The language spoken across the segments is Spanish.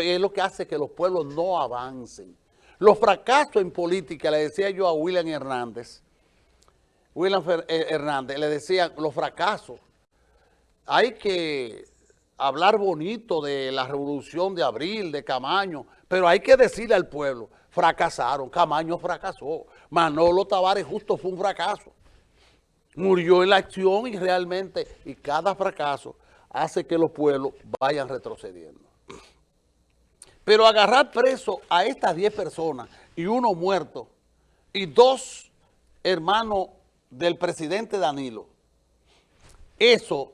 es lo que hace que los pueblos no avancen. Los fracasos en política, le decía yo a William Hernández, William eh, Hernández, le decía los fracasos. Hay que hablar bonito de la revolución de abril, de Camaño, pero hay que decirle al pueblo, fracasaron, Camaño fracasó, Manolo Tavares justo fue un fracaso. Murió en la acción y realmente, y cada fracaso hace que los pueblos vayan retrocediendo. Pero agarrar preso a estas 10 personas y uno muerto y dos hermanos del presidente Danilo, eso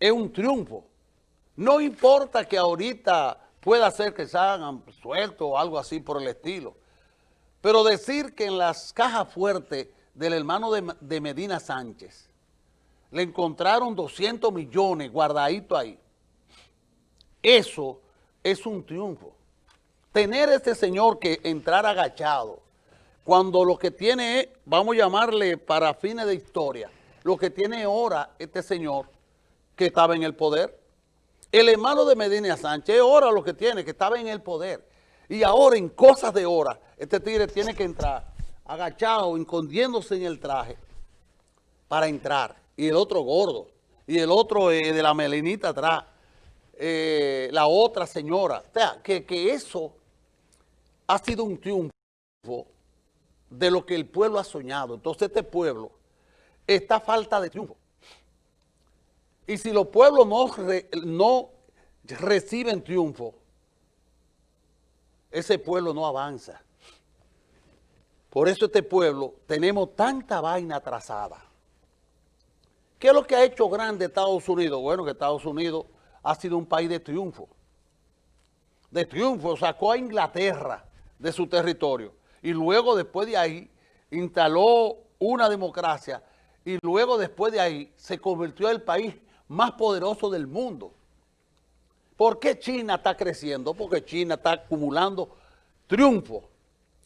es un triunfo. No importa que ahorita pueda ser que se hagan sueltos o algo así por el estilo, pero decir que en las cajas fuertes del hermano de, de Medina Sánchez le encontraron 200 millones guardaditos ahí, eso es un triunfo. Tener este señor que entrar agachado, cuando lo que tiene vamos a llamarle para fines de historia, lo que tiene ahora este señor que estaba en el poder. El hermano de Medina Sánchez ahora lo que tiene, que estaba en el poder. Y ahora en cosas de hora, este tigre tiene que entrar agachado, escondiéndose en el traje para entrar. Y el otro gordo, y el otro eh, de la melinita atrás. Eh, la otra señora. O sea, que, que eso ha sido un triunfo de lo que el pueblo ha soñado. Entonces este pueblo está falta de triunfo. Y si los pueblos no, no reciben triunfo, ese pueblo no avanza. Por eso este pueblo tenemos tanta vaina atrasada. ¿Qué es lo que ha hecho grande Estados Unidos? Bueno, que Estados Unidos ha sido un país de triunfo. De triunfo, sacó a Inglaterra de su territorio y luego después de ahí instaló una democracia y luego después de ahí se convirtió en el país más poderoso del mundo. ¿Por qué China está creciendo? Porque China está acumulando triunfo.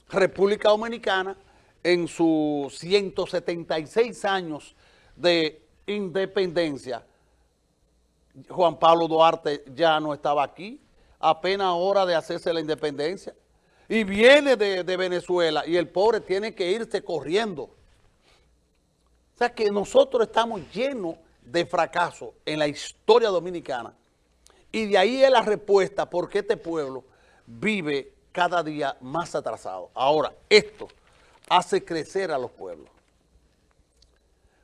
República Dominicana en sus 176 años de independencia Juan Pablo Duarte ya no estaba aquí, apenas hora de hacerse la independencia, y viene de, Venezuela y el pobre tiene que irse corriendo. O sea que nosotros estamos llenos de fracaso en la historia dominicana y de ahí es la respuesta porque este pueblo vive cada día más atrasado. Ahora, esto hace crecer a los pueblos.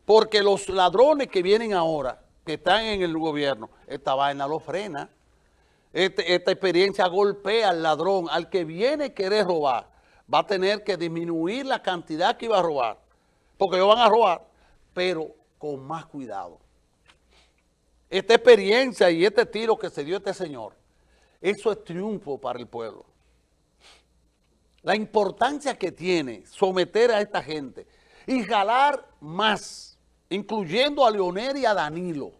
Porque los ladrones que vienen ahora que están en el gobierno, esta vaina lo frena. Este, esta experiencia golpea al ladrón, al que viene a querer robar, va a tener que disminuir la cantidad que iba a robar, porque ellos van a robar, pero con más cuidado. Esta experiencia y este tiro que se dio este señor, eso es triunfo para el pueblo. La importancia que tiene someter a esta gente y jalar más, incluyendo a Leonel y a Danilo,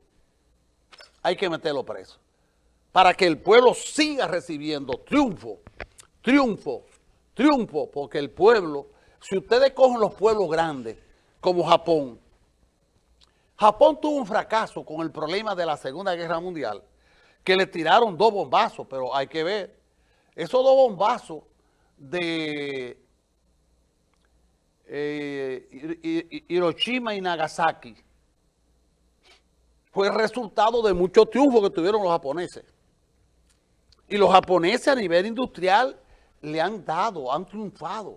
hay que meterlo preso. Para que el pueblo siga recibiendo triunfo, triunfo, triunfo, porque el pueblo, si ustedes cogen los pueblos grandes, como Japón, Japón tuvo un fracaso con el problema de la Segunda Guerra Mundial, que le tiraron dos bombazos, pero hay que ver, esos dos bombazos de eh, Hiroshima y Nagasaki, fue resultado de mucho triunfo que tuvieron los japoneses. Y los japoneses a nivel industrial le han dado, han triunfado.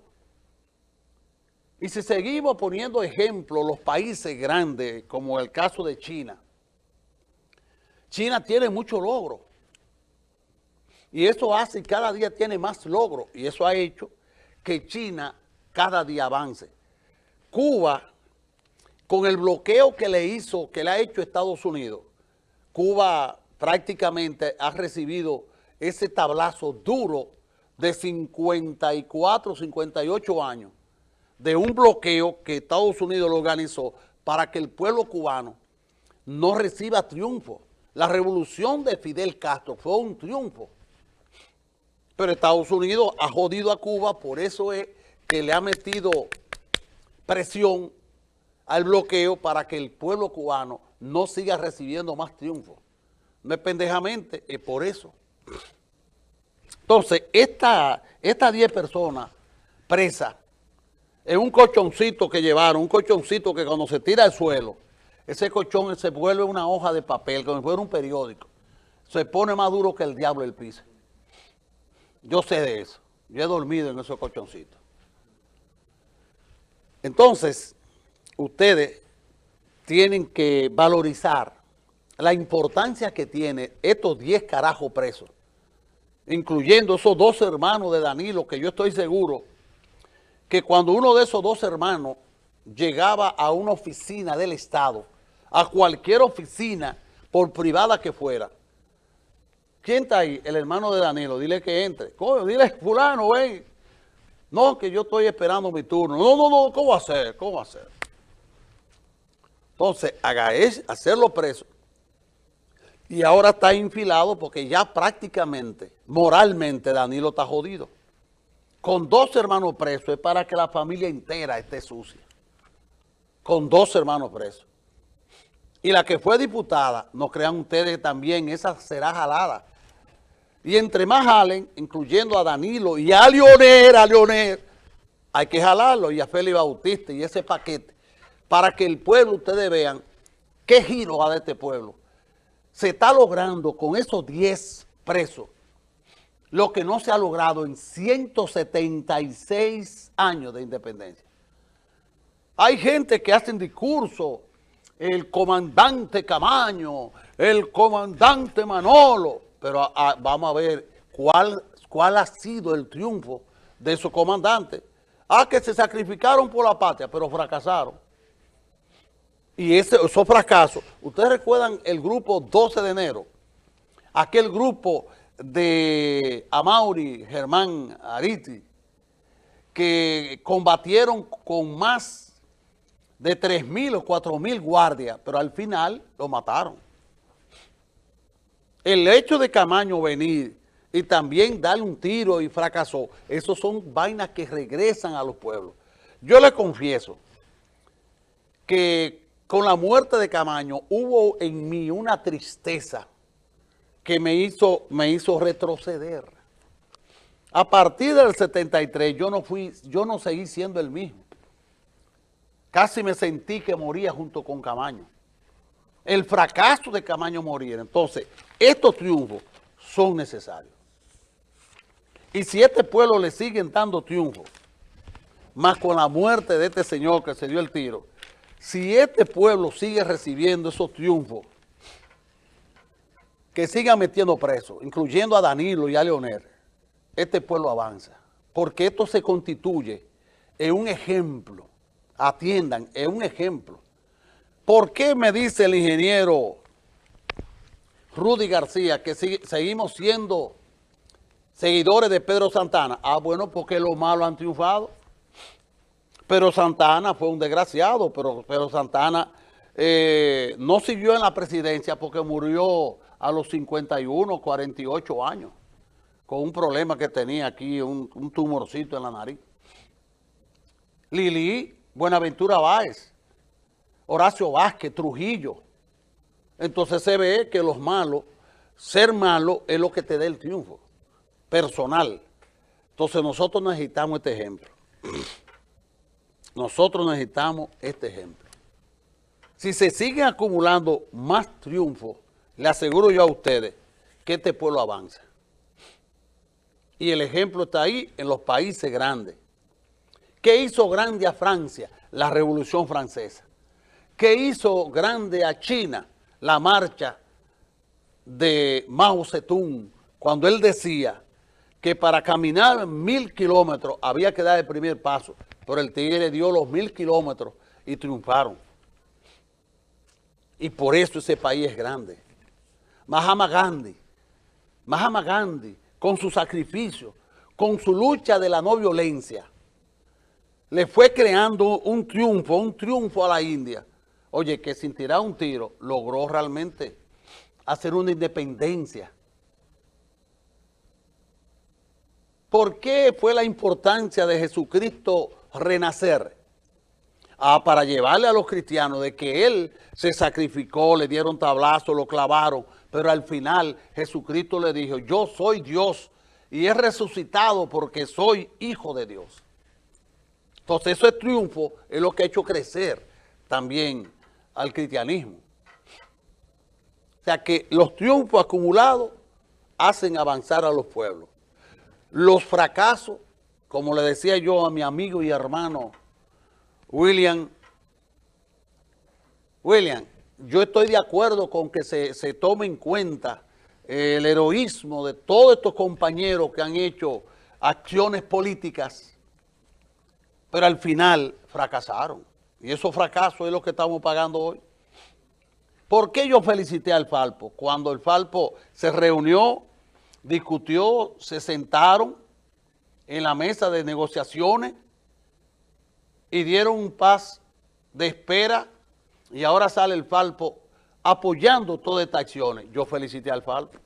Y si seguimos poniendo ejemplos, los países grandes, como el caso de China, China tiene mucho logro. Y eso hace, cada día tiene más logro. Y eso ha hecho que China cada día avance. Cuba con el bloqueo que le hizo, que le ha hecho Estados Unidos, Cuba prácticamente ha recibido ese tablazo duro de 54, 58 años de un bloqueo que Estados Unidos lo organizó para que el pueblo cubano no reciba triunfo. La revolución de Fidel Castro fue un triunfo. Pero Estados Unidos ha jodido a Cuba, por eso es que le ha metido presión al bloqueo para que el pueblo cubano no siga recibiendo más triunfos. No es pendejamente, es por eso. Entonces, estas 10 personas presas en un colchoncito que llevaron, un colchoncito que cuando se tira al suelo, ese colchón se vuelve una hoja de papel, como si fuera un periódico. Se pone más duro que el diablo el piso. Yo sé de eso. Yo he dormido en esos colchoncitos. Entonces, ustedes tienen que valorizar la importancia que tiene estos 10 carajos presos, incluyendo esos dos hermanos de Danilo, que yo estoy seguro que cuando uno de esos dos hermanos llegaba a una oficina del Estado, a cualquier oficina, por privada que fuera, ¿quién está ahí? El hermano de Danilo, dile que entre. Coño, dile, fulano, ven. No, que yo estoy esperando mi turno. No, no, no, ¿cómo hacer? ¿Cómo hacer? Entonces, haga es, hacerlo preso. Y ahora está infilado porque ya prácticamente, moralmente, Danilo está jodido. Con dos hermanos presos es para que la familia entera esté sucia. Con dos hermanos presos. Y la que fue diputada, no crean ustedes también, esa será jalada. Y entre más jalen, incluyendo a Danilo y a Leonel, a Leonel, hay que jalarlo y a Félix Bautista y ese paquete para que el pueblo, ustedes vean qué giro va de este pueblo se está logrando con esos 10 presos lo que no se ha logrado en 176 años de independencia. Hay gente que hacen discurso, el comandante Camaño, el comandante Manolo, pero vamos a ver cuál, cuál ha sido el triunfo de esos comandantes. Ah, que se sacrificaron por la patria, pero fracasaron. Y ese, esos fracasos, ustedes recuerdan el grupo 12 de enero, aquel grupo de Amauri, Germán Ariti, que combatieron con más de 3.000 o 4.000 guardias, pero al final lo mataron. El hecho de Camaño venir y también darle un tiro y fracasó, esos son vainas que regresan a los pueblos. Yo le confieso que con la muerte de Camaño hubo en mí una tristeza que me hizo, me hizo retroceder. A partir del 73 yo no, fui, yo no seguí siendo el mismo. Casi me sentí que moría junto con Camaño. El fracaso de Camaño morir. Entonces, estos triunfos son necesarios. Y si este pueblo le siguen dando triunfos, más con la muerte de este señor que se dio el tiro, si este pueblo sigue recibiendo esos triunfos, que siga metiendo presos, incluyendo a Danilo y a Leonel, este pueblo avanza. Porque esto se constituye en un ejemplo, atiendan, en un ejemplo. ¿Por qué me dice el ingeniero Rudy García que seguimos siendo seguidores de Pedro Santana? Ah, bueno, porque los malos han triunfado. Pero Santana fue un desgraciado, pero, pero Santana eh, no siguió en la presidencia porque murió a los 51, 48 años, con un problema que tenía aquí, un, un tumorcito en la nariz. Lili, Buenaventura Báez, Horacio Vázquez, Trujillo. Entonces se ve que los malos, ser malo es lo que te da el triunfo, personal. Entonces nosotros necesitamos este ejemplo. Nosotros necesitamos este ejemplo. Si se siguen acumulando más triunfos, le aseguro yo a ustedes que este pueblo avanza. Y el ejemplo está ahí en los países grandes. ¿Qué hizo grande a Francia? La Revolución Francesa. ¿Qué hizo grande a China? La marcha de Mao Zedong, cuando él decía que para caminar mil kilómetros había que dar el primer paso. Pero el Tigre dio los mil kilómetros y triunfaron. Y por eso ese país es grande. Mahama Gandhi, Mahama Gandhi, con su sacrificio, con su lucha de la no violencia, le fue creando un triunfo, un triunfo a la India. Oye, que sin tirar un tiro, logró realmente hacer una independencia. ¿Por qué fue la importancia de Jesucristo renacer. Ah, para llevarle a los cristianos de que Él se sacrificó, le dieron tablazo, lo clavaron, pero al final Jesucristo le dijo, yo soy Dios y he resucitado porque soy hijo de Dios. Entonces eso es triunfo, es lo que ha hecho crecer también al cristianismo. O sea que los triunfos acumulados hacen avanzar a los pueblos. Los fracasos, como le decía yo a mi amigo y hermano William, William, yo estoy de acuerdo con que se, se tome en cuenta el heroísmo de todos estos compañeros que han hecho acciones políticas, pero al final fracasaron. Y esos fracasos es lo que estamos pagando hoy. ¿Por qué yo felicité al Falpo? Cuando el Falpo se reunió, discutió, se sentaron en la mesa de negociaciones y dieron un paz de espera y ahora sale el Falpo apoyando todas estas acciones. Yo felicité al Falpo.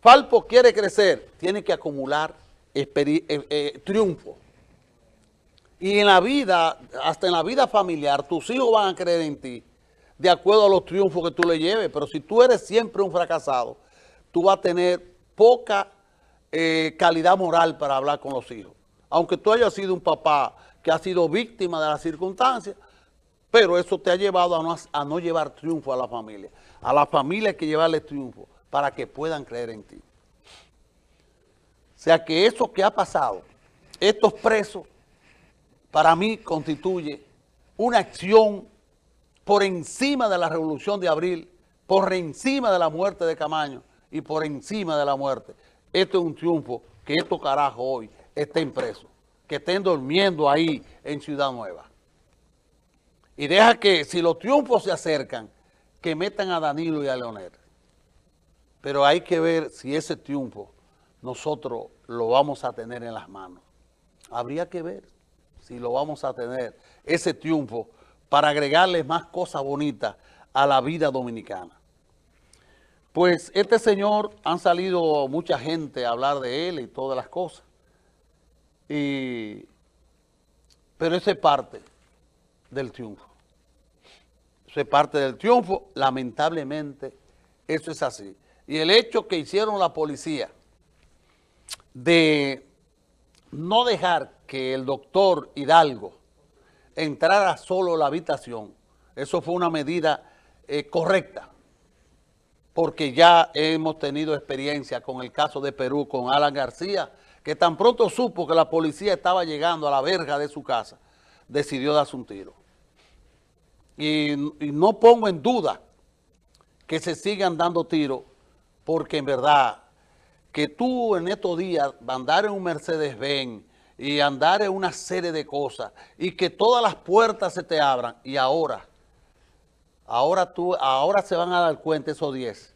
Falpo quiere crecer, tiene que acumular eh, eh, triunfo. Y en la vida, hasta en la vida familiar, tus hijos van a creer en ti de acuerdo a los triunfos que tú le lleves. Pero si tú eres siempre un fracasado, tú vas a tener poca eh, calidad moral para hablar con los hijos. Aunque tú hayas sido un papá que ha sido víctima de las circunstancias, pero eso te ha llevado a no, a no llevar triunfo a la familia. A la familia hay que llevarle triunfo para que puedan creer en ti. O sea que eso que ha pasado, estos presos, para mí constituye una acción por encima de la revolución de abril, por encima de la muerte de Camaño y por encima de la muerte. Esto es un triunfo que estos carajos hoy estén presos, que estén durmiendo ahí en Ciudad Nueva. Y deja que si los triunfos se acercan, que metan a Danilo y a Leonel. Pero hay que ver si ese triunfo nosotros lo vamos a tener en las manos. Habría que ver si lo vamos a tener, ese triunfo, para agregarle más cosas bonitas a la vida dominicana. Pues este señor, han salido mucha gente a hablar de él y todas las cosas. Y, pero ese es parte del triunfo. Eso es parte del triunfo, lamentablemente eso es así. Y el hecho que hicieron la policía de no dejar que el doctor Hidalgo entrara solo a la habitación, eso fue una medida eh, correcta, porque ya hemos tenido experiencia con el caso de Perú, con Alan García, que tan pronto supo que la policía estaba llegando a la verja de su casa, decidió darse un tiro. Y, no pongo en duda que se sigan dando tiros, porque en verdad que tú en estos días andar en un Mercedes-Benz y andar en una serie de cosas y que todas las puertas se te abran y ahora, ahora, tú, ahora se van a dar cuenta esos 10